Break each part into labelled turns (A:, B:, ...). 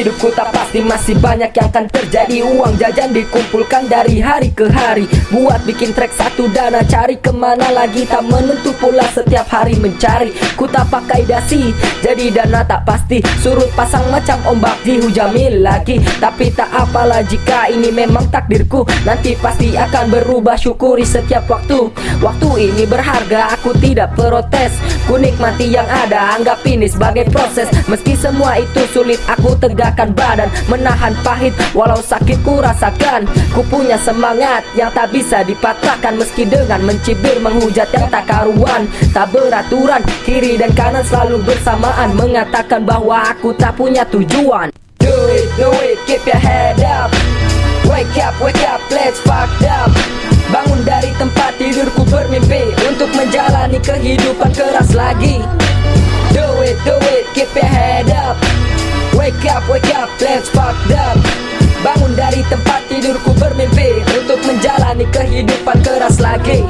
A: Hidupku tak pasti masih banyak yang akan terjadi. Uang jajan dikumpulkan dari hari ke hari. Buat bikin track satu dana cari ke mana lagi? Tak menentu pula setiap hari mencari. Ku tak pakai dasi jadi dana tak pasti. Surut pasang macam ombak dihujami lagi. Tapi tak apalah jika ini memang takdirku. Nanti pasti akan berubah syukuri setiap waktu. Waktu ini berharga aku tidak protes. Ku nikmati yang ada anggap ini sebagai proses. Meski semua itu sulit aku tegakkan badan Menahan pahit. Walau sakit ku rasakan Ku punya semangat yang tak bisa dipatahkan. Meski dengan mencibir menghujat yang tak karuan. Tak beraturan kiri dan kanan selalu bersamaan. Mengatakan bahwa aku tak punya tujuan. Do it, do it, keep your head up. Wake up, wake up, let's fuck up. Bangun dari tempat tidurku bermimpi Untuk menjalani kehidupan keras lagi. Do it, do it, keep your head up Wake up, wake up, let's fuck up. Bangun dari tempat tidurku bermimpi Untuk menjalani kehidupan keras lagi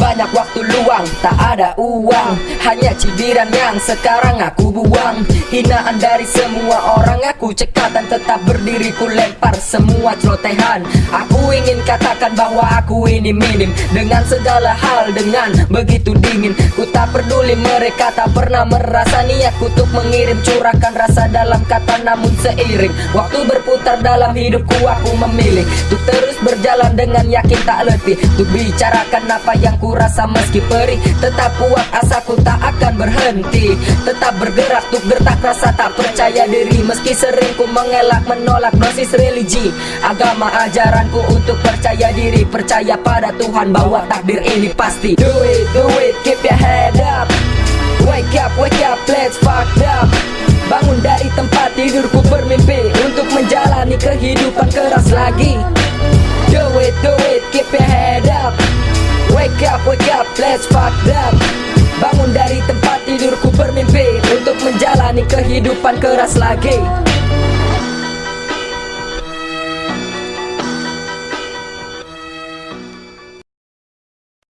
A: banyak waktu luang, tak ada uang. Hanya cibiran yang sekarang aku buang. Hinaan dari semua orang aku cekat Dan tetap berdiri. Ku lempar semua celotehan. Aku ingin katakan bahwa aku ini minim. Dengan segala hal dengan begitu dingin. Ku tak peduli mereka tak pernah merasa niatku Untuk mengirim. Curahkan rasa dalam kata namun seiring. Waktu berputar dalam hidupku aku memilih. Untuk terus berjalan dengan yakin tak letih. Untuk bicarakan apa yang ku rasa meski perih Tetap kuat asaku tak akan berhenti. Tetap bergerak tuk gertak rasa tak percaya diri. Meski sering ku mengelak menolak dosis religi. Agama ajaranku untuk percaya diri. Percaya pada Tuhan bahwa takdir ini pasti. Do it, do it, keep your head up. Wake up, wake up, let's fuck up. Bangun dari tempat tidurku bermimpi Untuk menjalani kehidupan keras lagi. Do it, do it, keep your head up up, wake up, let's fuck up. Bangun dari tempat tidurku bermimpi Untuk menjalani kehidupan keras lagi